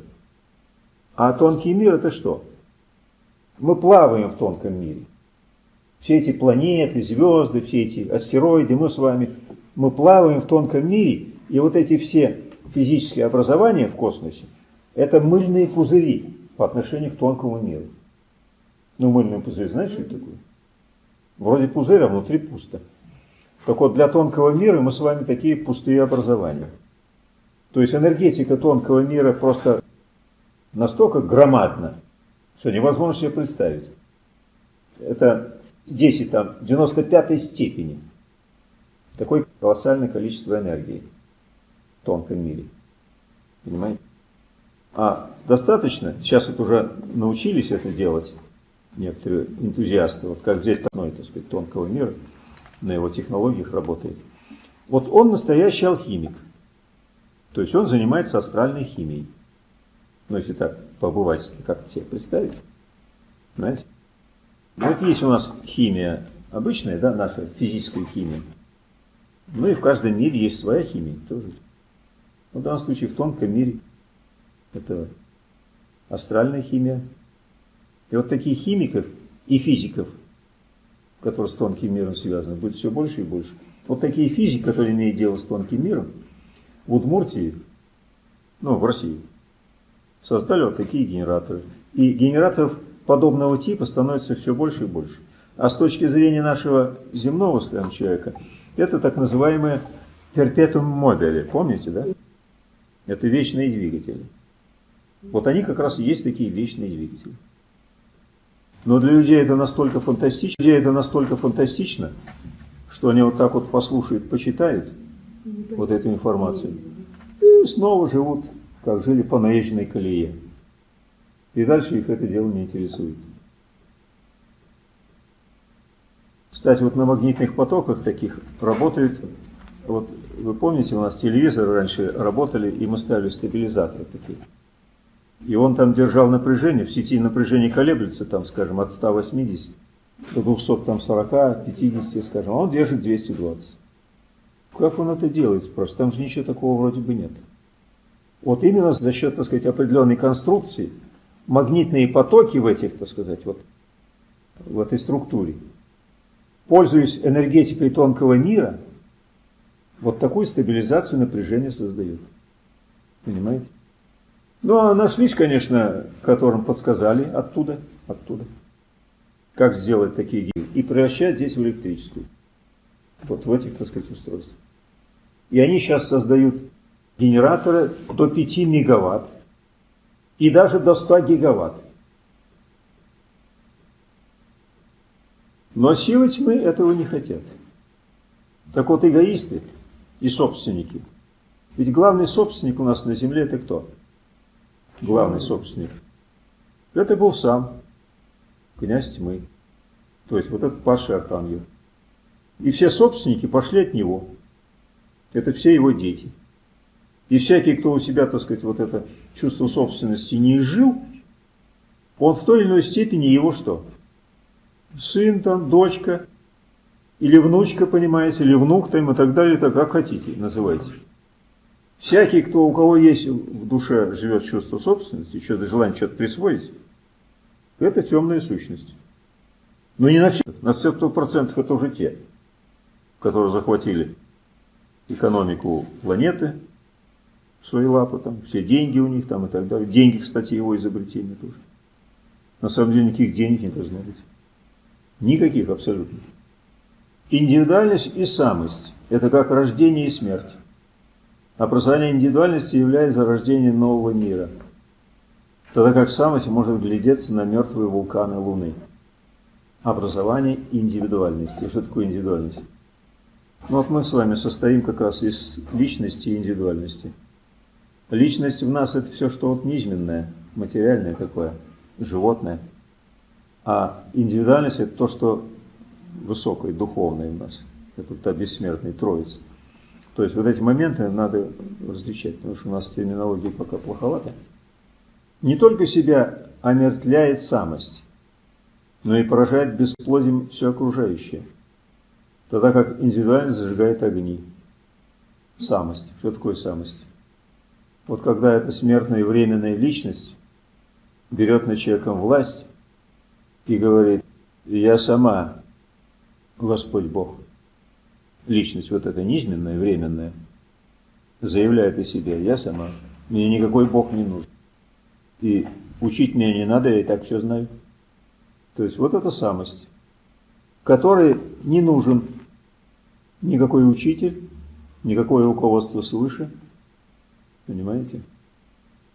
А тонкий мир это что? Мы плаваем в тонком мире. Все эти планеты, звезды, все эти астероиды, мы с вами, мы плаваем в тонком мире, и вот эти все физические образования в космосе, это мыльные пузыри по отношению к тонкому миру. Ну, мыльный пузырь, знаешь, что это такое? Вроде пузыря, а внутри пусто. Так вот, для тонкого мира мы с вами такие пустые образования. То есть энергетика тонкого мира просто настолько громадна, что невозможно себе представить. Это 10, там, 95 степени. Такое колоссальное количество энергии в тонком мире. Понимаете? А достаточно, сейчас вот уже научились это делать некоторые энтузиасты, вот как взять одной, так сказать, тонкого мира, на его технологиях работает. Вот он настоящий алхимик. То есть он занимается астральной химией. Ну, если так побывать, как себе представить. Знаете? Вот есть у нас химия обычная, да, наша физическая химия. Ну и в каждом мире есть своя химия тоже. В данном случае в тонком мире это астральная химия. И вот таких химиков и физиков, которые с тонким миром связаны, будет все больше и больше. Вот такие физики, которые имеют дело с тонким миром, в Удмуртии, ну, в России, создали вот такие генераторы. И генераторов подобного типа становится все больше и больше. А с точки зрения нашего земного скажем, человека, это так называемые перпетум мобили, помните, да? Это вечные двигатели. Вот они как раз и есть такие вечные двигатели. Но для людей это настолько фантастично, людей это настолько фантастично, что они вот так вот послушают, почитают вот эту информацию и снова живут, как жили по наезженной колее. И дальше их это дело не интересует. Кстати, вот на магнитных потоках таких работают, вот вы помните, у нас телевизоры раньше работали, и мы ставили стабилизаторы такие. И он там держал напряжение, в сети напряжение колеблется, там, скажем, от 180 до 240, 50, скажем, а он держит 220. Как он это делает, спрашивают? Там же ничего такого вроде бы нет. Вот именно за счет, так сказать, определенной конструкции, магнитные потоки в этих, так сказать, вот в этой структуре, пользуясь энергетикой тонкого мира, вот такую стабилизацию напряжения создают. Понимаете? Ну, а нашлись, конечно, которым подсказали оттуда, оттуда, как сделать такие гири и превращать здесь в электрическую. Вот в этих, так сказать, устройствах. И они сейчас создают генераторы до 5 мегаватт и даже до 100 гигаватт. Но силы тьмы этого не хотят. Так вот, эгоисты и собственники. Ведь главный собственник у нас на земле это кто? Главный собственник, это был сам князь тьмы. То есть вот этот падший архангел. И все собственники пошли от него. Это все его дети. И всякий, кто у себя, так сказать, вот это чувство собственности не изжил, он в той или иной степени его что? Сын там, дочка, или внучка, понимаете, или внук там и так далее, так как хотите, называйте. Всякий, кто, у кого есть в душе живет чувство собственности, что-то желание что-то присвоить, это темная сущность. Но не на все. На 100% это уже те, которые захватили экономику планеты, свои лапы, там, все деньги у них там и так далее. Деньги, кстати, его изобретение тоже. На самом деле никаких денег не должно быть. Никаких абсолютно. Индивидуальность и самость – это как рождение и смерть. Образование индивидуальности является рождением нового мира, тогда как самость может глядеться на мертвые вулканы Луны. Образование индивидуальности. Что такое индивидуальность? Ну вот мы с вами состоим как раз из личности и индивидуальности. Личность в нас это все, что вот низменное, материальное такое, животное. А индивидуальность это то, что высокое, духовное в нас. Это та бессмертная троица. То есть вот эти моменты надо различать, потому что у нас терминология пока плоховата. Не только себя омертвляет самость, но и поражает бесплодием все окружающее. Тогда как индивидуальность зажигает огни. Самость. Что такое самость? Вот когда эта смертная и временная личность берет над человеком власть и говорит, я сама Господь Бог – личность вот эта низменная, временная, заявляет о себе, я сама, мне никакой Бог не нужен. И учить меня не надо, я и так все знаю. То есть вот эта самость, которой не нужен никакой учитель, никакое руководство свыше. Понимаете?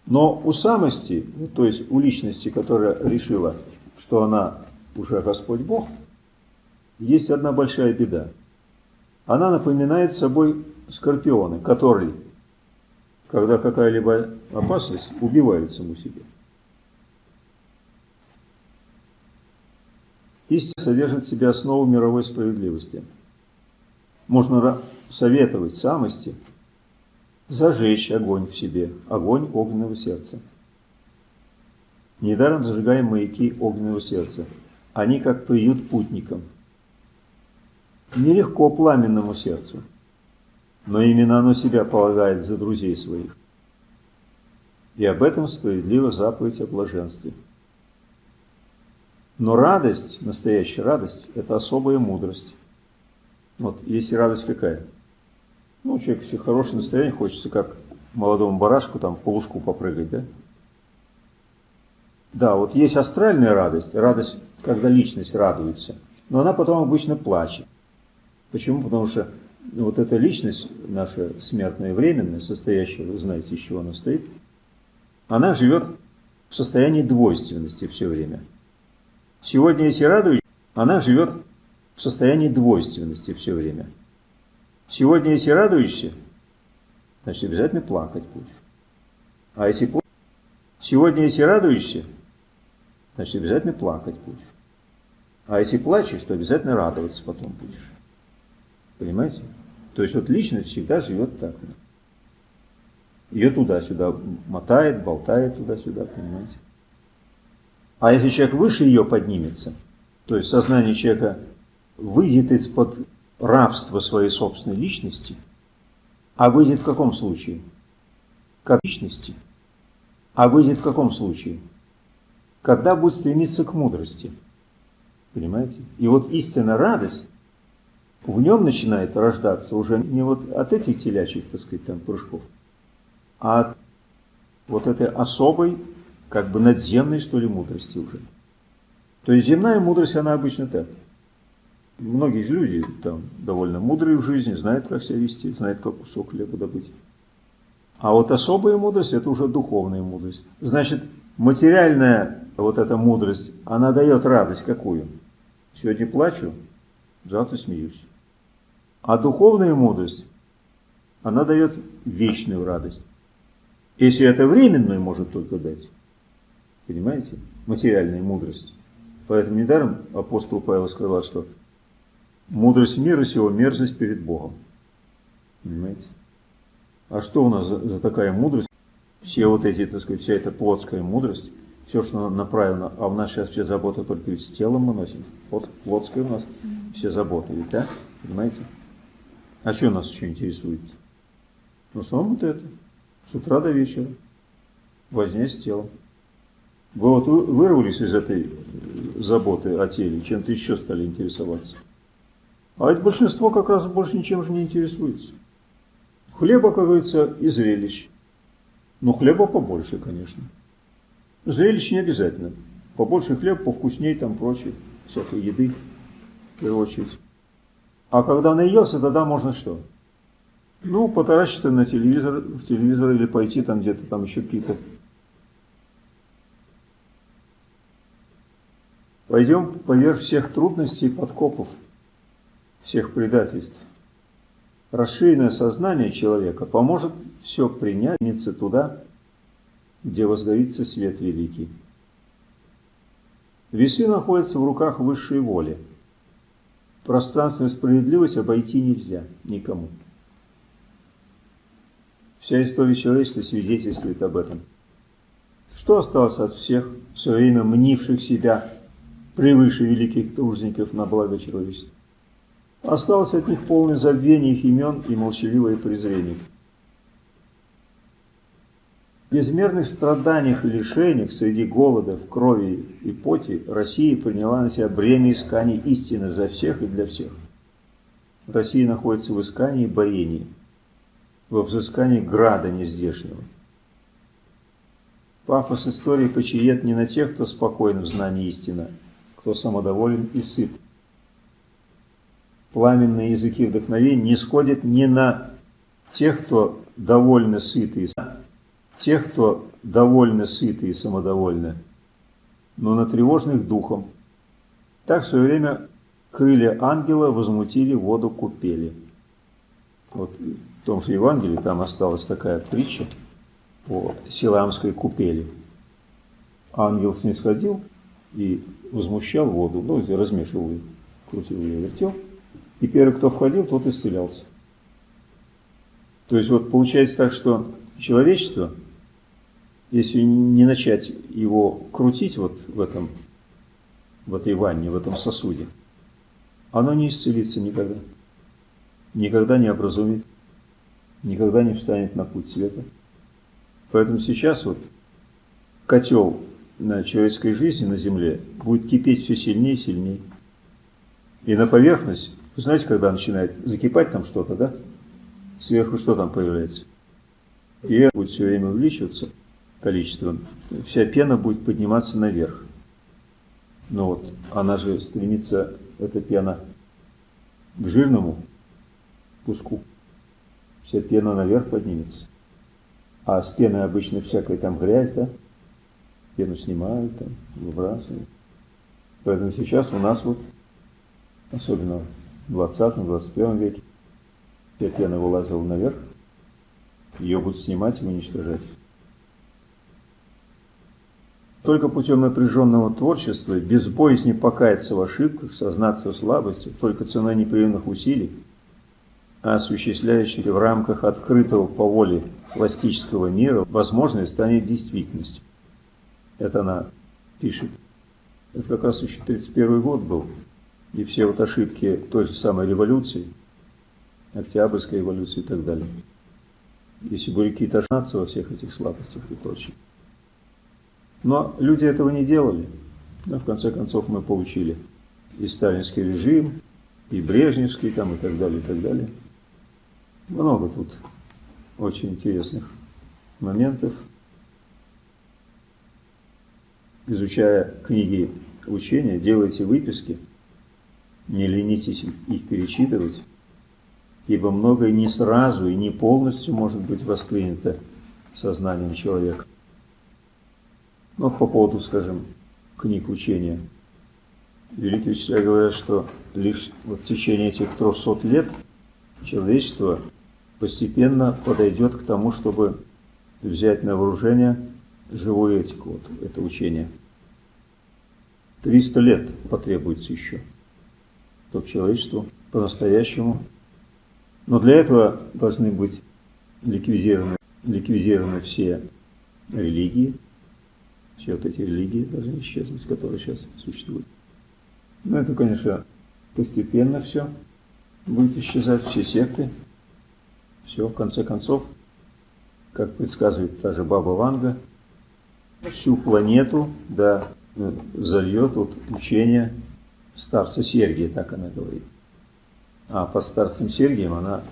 Но у самости, то есть у личности, которая решила, что она уже Господь Бог, есть одна большая беда – она напоминает собой скорпионы, который, когда какая-либо опасность, убивает саму себя. Истина содержит в себе основу мировой справедливости. Можно советовать самости зажечь огонь в себе, огонь огненного сердца. Недаром зажигаем маяки огненного сердца. Они как приют путникам – Нелегко пламенному сердцу, но именно оно себя полагает за друзей своих. И об этом справедливо заповедь о блаженстве. Но радость, настоящая радость, это особая мудрость. Вот, есть радость какая? Ну, человек все хорошее настроение, хочется как молодому барашку там в полушку попрыгать, да? Да, вот есть астральная радость, радость, когда личность радуется, но она потом обычно плачет. Почему? Потому что вот эта личность, наша смертная временная, состоящая, вы знаете, из чего она стоит, она живет в состоянии двойственности все время. Сегодня, если радуюсь, она живет в состоянии двойственности все время. Сегодня, если радуешься, значит обязательно плакать будешь. А если плачешь, сегодня, если радуешься, значит обязательно плакать будешь. А если плачешь, то обязательно радоваться потом будешь. Понимаете? То есть вот личность всегда живет так. Ее туда-сюда мотает, болтает туда-сюда, понимаете? А если человек выше ее поднимется, то есть сознание человека выйдет из-под рабства своей собственной личности, а выйдет в каком случае? Как личности. А выйдет в каком случае? Когда будет стремиться к мудрости. Понимаете? И вот истинная радость в нем начинает рождаться уже не вот от этих телячьих, так сказать, там прыжков, а от вот этой особой, как бы надземной, что ли, мудрости уже. То есть земная мудрость, она обычно так. Многие люди там довольно мудрые в жизни, знают, как себя вести, знают, как кусок хлеба добыть. А вот особая мудрость – это уже духовная мудрость. Значит, материальная вот эта мудрость, она дает радость какую? Сегодня плачу, завтра смеюсь. А духовная мудрость, она дает вечную радость. Если это временную может только дать, понимаете, материальная мудрость, Поэтому недаром апостол Павел сказал, что мудрость мира сего мерзость перед Богом. Понимаете? А что у нас за, за такая мудрость? Все вот эти, так сказать, вся эта плотская мудрость, все, что направлено, а у нас сейчас все заботы только с телом мы носим. Вот плотская у нас все заботы, ведь, да? Понимаете? А что нас еще интересует? В основном вот это. С утра до вечера. Возня с телом. Вы вот вырвались из этой заботы о теле, чем-то еще стали интересоваться. А ведь большинство как раз больше ничем же не интересуется. Хлеба, как говорится, и зрелищ. Но хлеба побольше, конечно. Зрелищ не обязательно. Побольше хлеб, повкусней там прочее, всякой еды, в первую очередь. А когда наелся, тогда можно что? Ну, потаращиться на телевизор, в телевизор или пойти там где-то, там еще какие-то Пойдем поверх всех трудностей и подкопов, всех предательств. Расширенное сознание человека поможет все принять туда, где возгорится свет великий. Весы находятся в руках высшей воли. Пространственную справедливость обойти нельзя никому. Вся история человечества свидетельствует об этом. Что осталось от всех, все время мнивших себя превыше великих тружников на благо человечества. Осталось от них полное забвение их имен и молчаливое презрение. В безмерных страданиях и лишениях среди голода, в крови и поте Россия приняла на себя бремя исканий истины за всех и для всех. Россия находится в искании и борении, во взыскании града нездешнего. Пафос истории почиет не на тех, кто спокоен в знании истины, кто самодоволен и сыт. Пламенные языки вдохновения не сходят ни на тех, кто довольно сыты, тех, кто довольно сыты и самодовольны, но на тревожных духом. Так в свое время крылья ангела возмутили воду купели. Вот в том же Евангелии там осталась такая притча о Силамской купели. Ангел снисходил и возмущал воду, ну, размешивал ее, крутил ее, вертел. И первый, кто входил, тот исцелялся. То есть вот получается так, что человечество, если не начать его крутить вот в этом, в этой ванне, в этом сосуде, оно не исцелится никогда. Никогда не образумит, никогда не встанет на путь света. Поэтому сейчас вот котел на человеческой жизни на Земле будет кипеть все сильнее и сильнее. И на поверхность, вы знаете, когда начинает закипать там что-то, да? Сверху что там появляется? И будет все время увеличиваться количеством. Вся пена будет подниматься наверх. Но вот она же стремится, эта пена, к жирному куску. Вся пена наверх поднимется. А с пеной обычно всякая там грязь, да? пену снимают, там, выбрасывают. Поэтому сейчас у нас вот, особенно в 20-21 веке, вся пена вылазила наверх, ее будут снимать и уничтожать. Только путем напряженного творчества, без боязни покаяться в ошибках, сознаться в слабости, только ценой непрерывных усилий, осуществляющих в рамках открытого по воле пластического мира, возможность станет действительностью. Это она пишет. Это как раз еще 31 год был. И все вот ошибки той же самой революции, Октябрьской революции и так далее. Если были какие-то ошибки во всех этих слабостях и прочее. Но люди этого не делали. Но в конце концов мы получили и сталинский режим, и брежневский там и так далее, и так далее. Много тут очень интересных моментов изучая книги учения, делайте выписки, не ленитесь их перечитывать, ибо многое не сразу и не полностью может быть воспринято сознанием человека. Но по поводу, скажем, книг учения. Великие учителя говорят, что лишь вот в течение этих 300 лет человечество постепенно подойдет к тому, чтобы взять на вооружение живую этику, вот, это учение. 300 лет потребуется еще, чтобы человечеству по-настоящему. Но для этого должны быть ликвидированы, ликвидированы все религии, все вот эти религии должны исчезнуть, которые сейчас существуют. Но это, конечно, постепенно все будет исчезать, все секты, все, в конце концов, как предсказывает та же Баба Ванга, всю планету, да, зальет вот учение старца Сергия, так она говорит. А под старцем Сергием она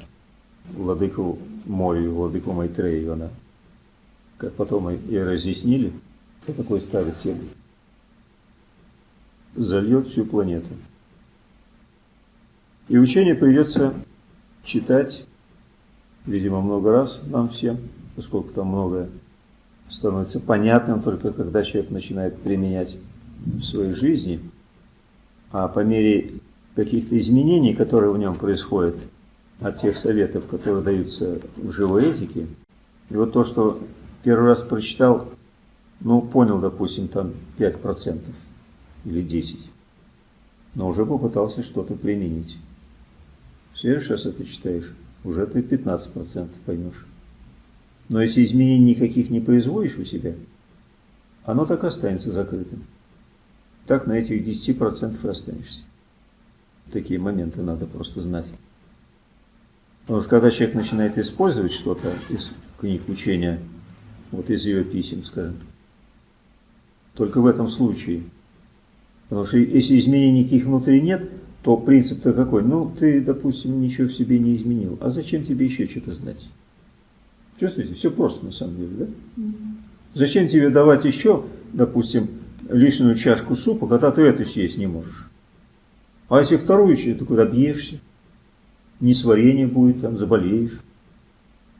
владыку морю, владыку Майтрею, она, как потом и разъяснили, кто такой старец Сергий, зальет всю планету. И учение придется читать, видимо, много раз нам всем, поскольку там многое становится понятным только когда человек начинает применять в своей жизни, а по мере каких-то изменений, которые в нем происходят от тех советов, которые даются в живой этике, и вот то, что первый раз прочитал, ну, понял, допустим, там 5% или 10%, но уже попытался что-то применить. В следующий раз это читаешь, уже ты 15% поймешь. Но если изменений никаких не производишь у себя, оно так останется закрытым. Так на этих 10% и останешься. Такие моменты надо просто знать. Потому что когда человек начинает использовать что-то из книг учения, вот из ее писем, скажем, только в этом случае. Потому что если изменений никаких внутри нет, то принцип-то какой? Ну, ты, допустим, ничего в себе не изменил. А зачем тебе еще что-то знать? Чувствуете? Все просто на самом деле, да? Зачем тебе давать еще, допустим, лишнюю чашку супа, когда ты эту съесть не можешь? А если вторую чашку, ты куда бьешься? Несварение будет, там заболеешь.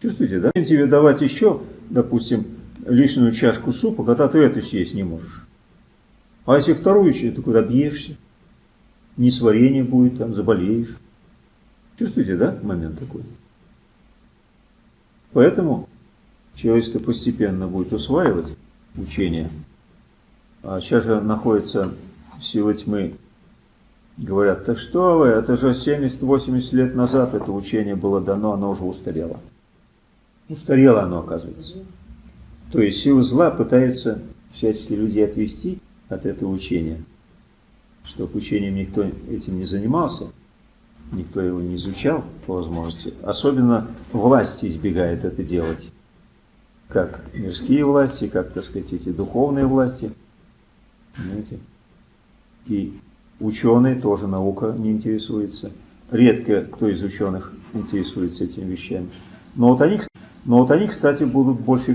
Чувствуете, да? Зачем тебе давать еще, допустим, лишнюю чашку супа, когда ты эту съесть не можешь? А если вторую ты куда бьешься? Несварение будет, там заболеешь. Чувствуете, да, момент такой? Поэтому человечество постепенно будет усваивать учение. А сейчас же находится сила тьмы. Говорят, так что вы, это же 70-80 лет назад это учение было дано, оно уже устарело. Устарело оно, оказывается. То есть сила зла пытается всячески людей отвести от этого учения, чтобы учением никто этим не занимался – никто его не изучал по возможности. Особенно власти избегает это делать. Как мирские власти, как, так сказать, эти духовные власти. Понимаете? И ученые тоже наука не интересуется. Редко кто из ученых интересуется этими вещами. Но вот они, но вот они кстати, будут больше всего